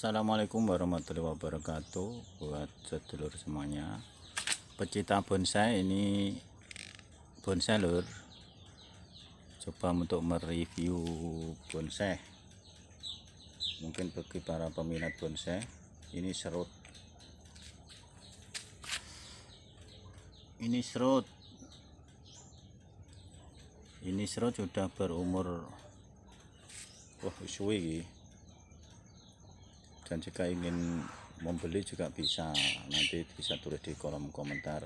Assalamualaikum warahmatullahi wabarakatuh. Buat sedulur semuanya. Pecinta bonsai ini bonsai lur. Coba untuk mereview bonsai. Mungkin bagi para peminat bonsai ini serut. Ini serut. Ini serut sudah berumur wah suwi dan jika ingin membeli juga bisa. Nanti bisa tulis di kolom komentar.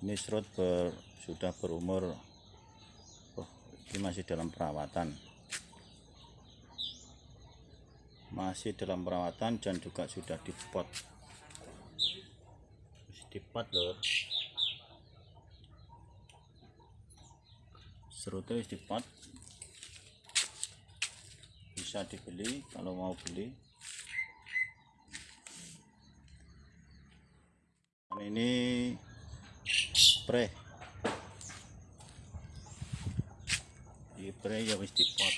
Ini serut ber, sudah berumur oh, ini masih dalam perawatan. Masih dalam perawatan dan juga sudah dipot. Dipot loh. Serutnya dipot bisa dibeli kalau mau beli. Dan ini spray. Di spray ya wis dipot.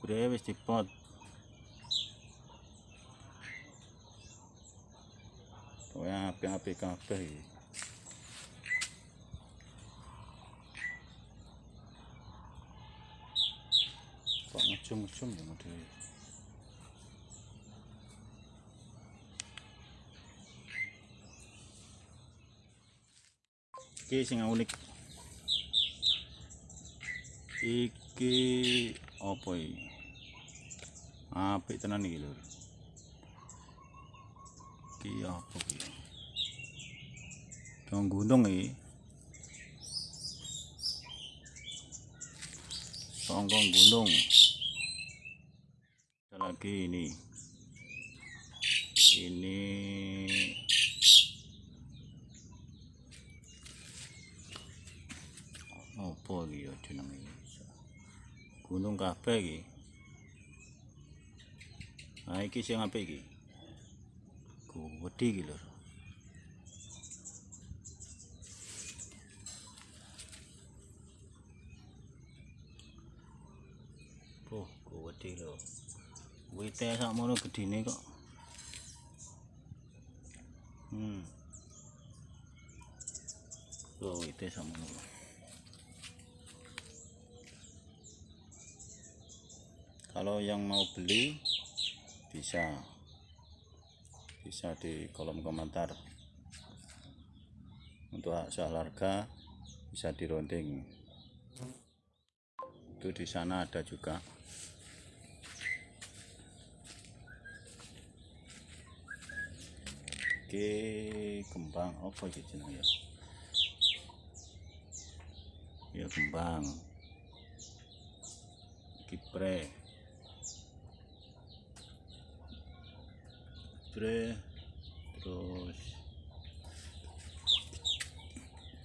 Spray wis dipot. Pokoknya api-api kabeh. Kok ngecum-ngecum ya model iki sing unik. Iki apa iki? Apik tenan iki lho. Iki apa iki? Dong gunung iki. Gunung lagi ini. Ini apa iki ya jenenge gunung kabeh iki. Nah iki sing apik iki? Gede iki lho. Oh, gede lho. Wite sakmono gedine kok. Hmm. Oh, wite sakmono. Kalau yang mau beli bisa bisa di kolom komentar. Untuk harga bisa dironding. Itu di sana ada juga. Oke, kembang apa iki jenenge ya? Ya kembang. Kipre. Kipre terus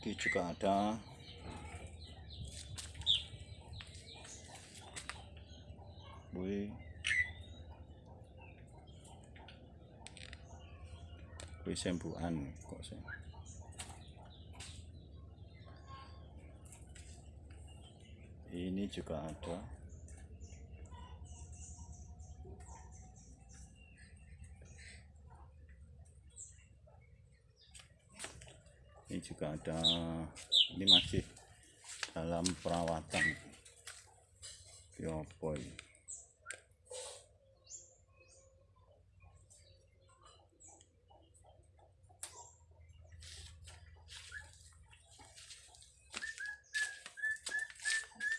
ini juga ada Wih. Sembuhan kok sih. Ini juga ada. Ini juga ada. Ini masih dalam perawatan. Yopoy.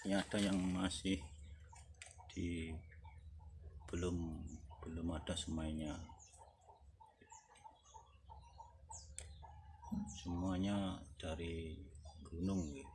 Ini ada yang masih di belum belum ada semuanya semuanya dari gunung gitu.